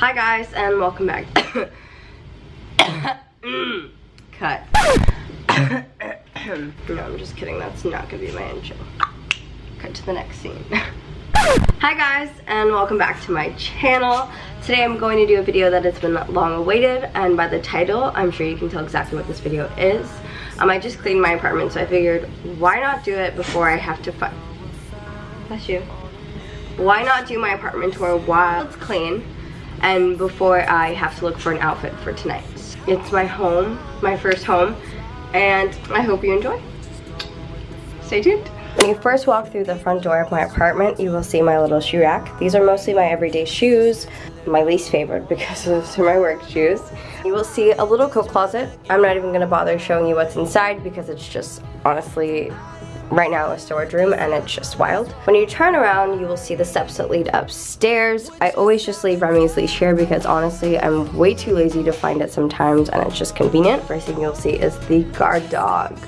Hi guys and welcome back. Cut. no, I'm just kidding. That's not gonna be my intro. Cut to the next scene. Hi guys and welcome back to my channel. Today I'm going to do a video that has been long awaited and by the title I'm sure you can tell exactly what this video is. Um, I just cleaned my apartment so I figured why not do it before I have to fight. Bless you. Why not do my apartment tour while it's clean and before I have to look for an outfit for tonight. It's my home, my first home, and I hope you enjoy. Stay tuned. When you first walk through the front door of my apartment, you will see my little shoe rack. These are mostly my everyday shoes, my least favorite because those are my work shoes. You will see a little coat closet. I'm not even gonna bother showing you what's inside because it's just honestly right now a storage room and it's just wild. When you turn around, you will see the steps that lead upstairs. I always just leave Remy's leash here because honestly, I'm way too lazy to find it sometimes and it's just convenient. First thing you'll see is the guard dog.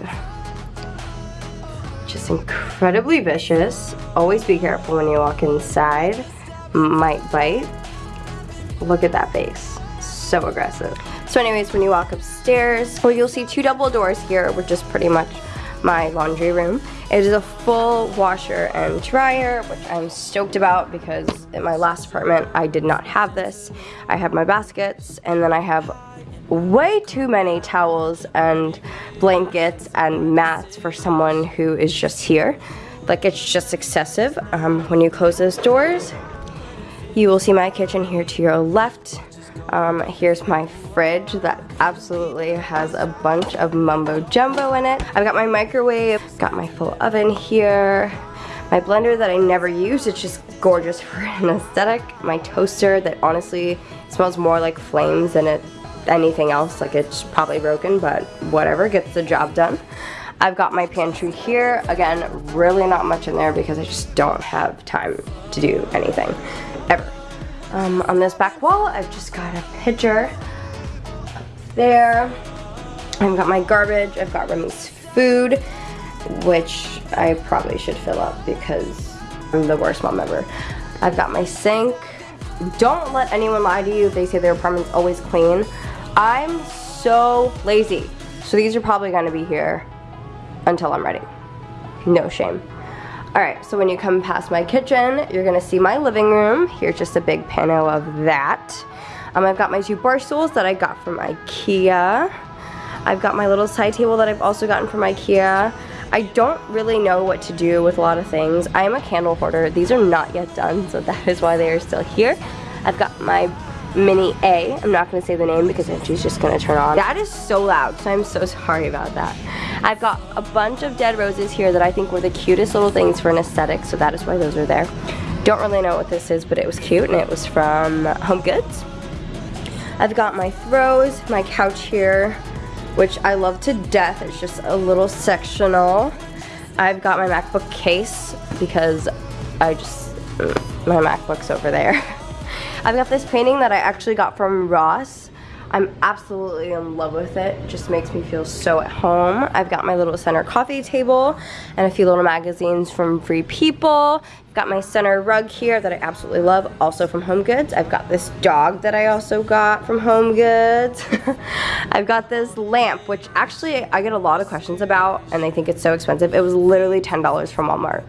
Just incredibly vicious. Always be careful when you walk inside. Might bite. Look at that face. So aggressive. So anyways, when you walk upstairs, well, you'll see two double doors here, which is pretty much my laundry room. It is a full washer and dryer, which I'm stoked about because in my last apartment, I did not have this. I have my baskets, and then I have way too many towels and blankets and mats for someone who is just here. Like, it's just excessive. Um, when you close those doors, you will see my kitchen here to your left. Um, here's my fridge that absolutely has a bunch of mumbo jumbo in it. I've got my microwave, got my full oven here, my blender that I never use, it's just gorgeous for an aesthetic. My toaster that honestly smells more like flames than it anything else, like it's probably broken, but whatever, gets the job done. I've got my pantry here. Again, really not much in there because I just don't have time to do anything, ever. Um, on this back wall, I've just got a pitcher up there. I've got my garbage, I've got Remy's food, which I probably should fill up because I'm the worst mom ever. I've got my sink. Don't let anyone lie to you if they say their apartment's always clean. I'm so lazy. So these are probably gonna be here until I'm ready. No shame. Alright, so when you come past my kitchen, you're gonna see my living room. Here's just a big panel of that. Um, I've got my two bar stools that I got from Ikea. I've got my little side table that I've also gotten from Ikea. I don't really know what to do with a lot of things. I am a candle hoarder. These are not yet done, so that is why they are still here. I've got my Mini A. I'm not gonna say the name because she's just gonna turn on. That is so loud, so I'm so sorry about that. I've got a bunch of dead roses here that I think were the cutest little things for an aesthetic, so that is why those are there. Don't really know what this is, but it was cute, and it was from Home Goods. I've got my throws, my couch here, which I love to death. It's just a little sectional. I've got my MacBook case because I just, my MacBook's over there. I've got this painting that I actually got from Ross. I'm absolutely in love with it. it. Just makes me feel so at home. I've got my little center coffee table and a few little magazines from Free People. I've got my center rug here that I absolutely love, also from Home Goods. I've got this dog that I also got from Home Goods. I've got this lamp, which actually I get a lot of questions about and they think it's so expensive. It was literally $10 from Walmart.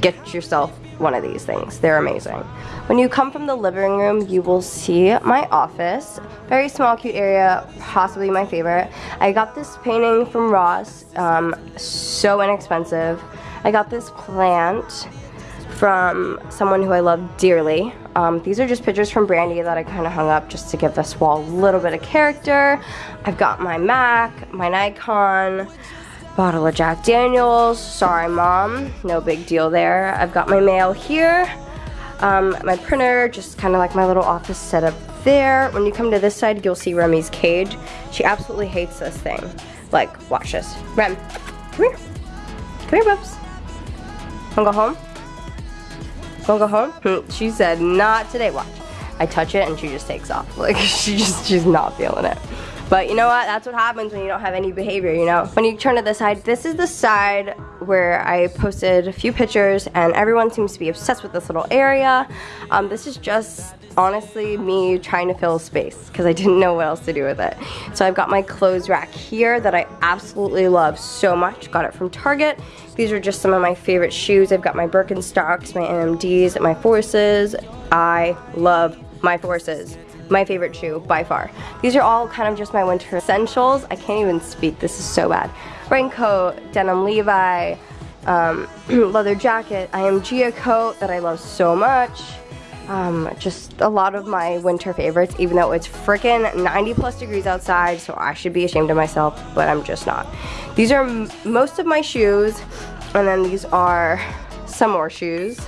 Get yourself one of these things. They're amazing. When you come from the living room, you will see my office. Very small, cute area, possibly my favorite. I got this painting from Ross, um, so inexpensive. I got this plant from someone who I love dearly. Um, these are just pictures from Brandy that I kind of hung up just to give this wall a little bit of character. I've got my Mac, my Nikon, Bottle of Jack Daniels. Sorry, Mom. No big deal there. I've got my mail here. Um, my printer, just kind of like my little office setup there. When you come to this side, you'll see Remy's cage. She absolutely hates this thing. Like, watch this. Rem, come here. Come here, Bubs. Wanna go home? Wanna go home? She said, not today. Watch. I touch it and she just takes off. Like, she just, she's not feeling it. But you know what? That's what happens when you don't have any behavior, you know? When you turn to the side, this is the side where I posted a few pictures and everyone seems to be obsessed with this little area. Um, this is just honestly me trying to fill space because I didn't know what else to do with it. So I've got my clothes rack here that I absolutely love so much. Got it from Target. These are just some of my favorite shoes. I've got my Birkenstocks, my NMDs, my Forces. I love my Forces my favorite shoe by far. These are all kind of just my winter essentials. I can't even speak, this is so bad. Raincoat, denim Levi, um, leather jacket, IMG coat that I love so much. Um, just a lot of my winter favorites, even though it's freaking 90 plus degrees outside, so I should be ashamed of myself, but I'm just not. These are most of my shoes, and then these are some more shoes.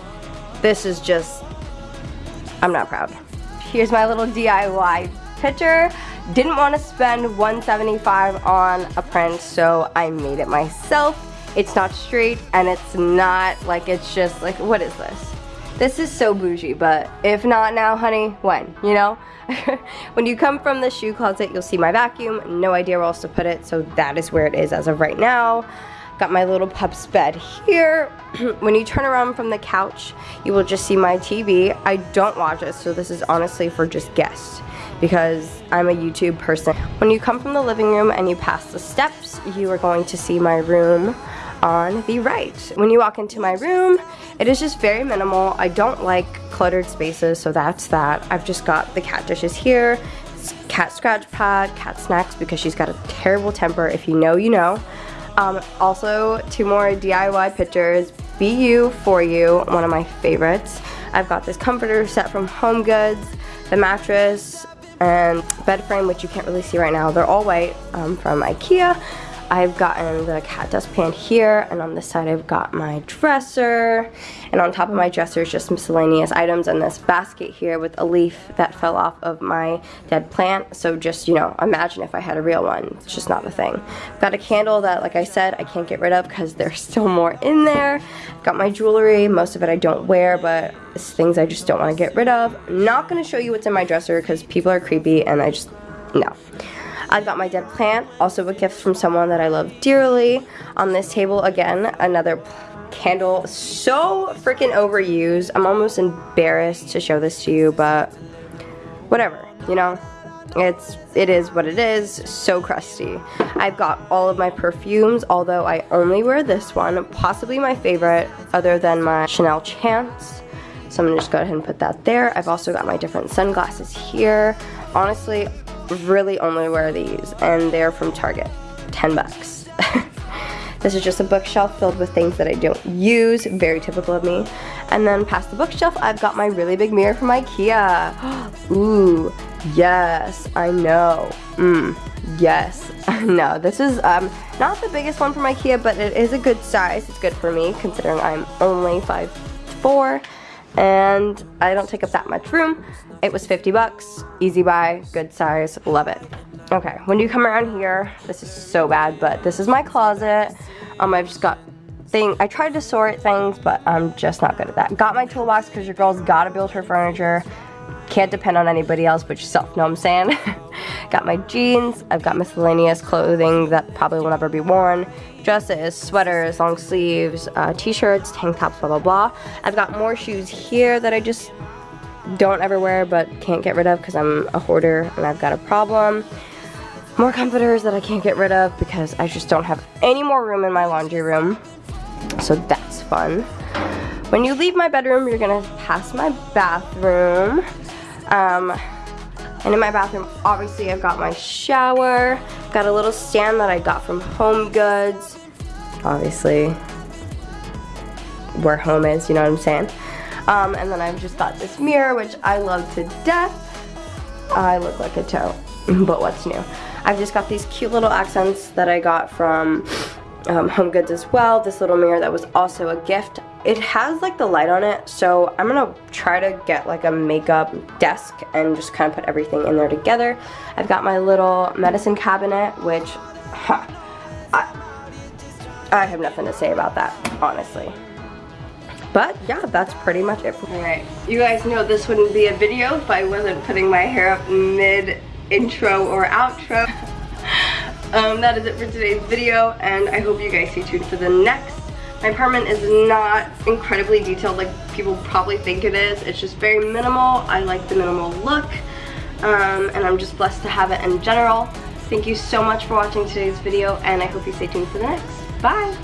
This is just, I'm not proud. Here's my little DIY picture. Didn't want to spend 175 on a print, so I made it myself. It's not straight, and it's not like it's just like, what is this? This is so bougie, but if not now, honey, when, you know? when you come from the shoe closet, you'll see my vacuum. No idea where else to put it, so that is where it is as of right now. Got my little pup's bed here. when you turn around from the couch, you will just see my TV. I don't watch it, so this is honestly for just guests because I'm a YouTube person. When you come from the living room and you pass the steps, you are going to see my room on the right. When you walk into my room, it is just very minimal. I don't like cluttered spaces, so that's that. I've just got the cat dishes here, cat scratch pad, cat snacks because she's got a terrible temper. If you know, you know. Um, also, two more DIY pictures. Be You For You, one of my favorites. I've got this comforter set from Home Goods, the mattress, and bed frame, which you can't really see right now. They're all white um, from Ikea. I've gotten the cat dustpan here, and on this side I've got my dresser, and on top of my dresser is just miscellaneous items, and this basket here with a leaf that fell off of my dead plant, so just, you know, imagine if I had a real one, it's just not a thing. I've got a candle that, like I said, I can't get rid of because there's still more in there. I've got my jewelry, most of it I don't wear, but it's things I just don't want to get rid of. I'm not going to show you what's in my dresser because people are creepy, and I just, no. I got my dead plant, also a gift from someone that I love dearly. On this table, again, another candle. So freaking overused. I'm almost embarrassed to show this to you, but whatever, you know? It's, it is what it is, so crusty. I've got all of my perfumes, although I only wear this one, possibly my favorite, other than my Chanel Chance. So I'm gonna just go ahead and put that there. I've also got my different sunglasses here. Honestly, really only wear these and they're from Target. 10 bucks. this is just a bookshelf filled with things that I don't use, very typical of me. And then past the bookshelf, I've got my really big mirror from Ikea. Ooh, yes, I know. Mmm, yes. no, this is um, not the biggest one from Ikea, but it is a good size. It's good for me, considering I'm only 5'4", and I don't take up that much room. It was 50 bucks, easy buy, good size, love it. Okay, when you come around here, this is so bad, but this is my closet. Um, I've just got thing. I tried to sort things, but I'm just not good at that. Got my toolbox because your girl's gotta build her furniture. Can't depend on anybody else but yourself, know what I'm saying? got my jeans, I've got miscellaneous clothing that probably will never be worn, dresses, sweaters, long sleeves, uh, t-shirts, tank tops, blah, blah, blah. I've got more shoes here that I just don't ever wear but can't get rid of because I'm a hoarder and I've got a problem. More comforters that I can't get rid of because I just don't have any more room in my laundry room. So that's fun. When you leave my bedroom, you're gonna pass my bathroom. Um, and in my bathroom, obviously I've got my shower, got a little stand that I got from Home Goods. Obviously, where home is, you know what I'm saying? Um, and then I've just got this mirror, which I love to death. I look like a toe, but what's new? I've just got these cute little accents that I got from um, Home Goods as well. This little mirror that was also a gift. It has like the light on it, so I'm gonna try to get like a makeup desk and just kind of put everything in there together. I've got my little medicine cabinet, which huh, I, I have nothing to say about that, honestly. But yeah, that's pretty much it. Alright, you guys know this wouldn't be a video if I wasn't putting my hair up mid intro or outro. um, that is it for today's video and I hope you guys stay tuned for the next My apartment is not incredibly detailed like people probably think it is. It's just very minimal. I like the minimal look. Um, and I'm just blessed to have it in general. Thank you so much for watching today's video and I hope you stay tuned for the next. Bye!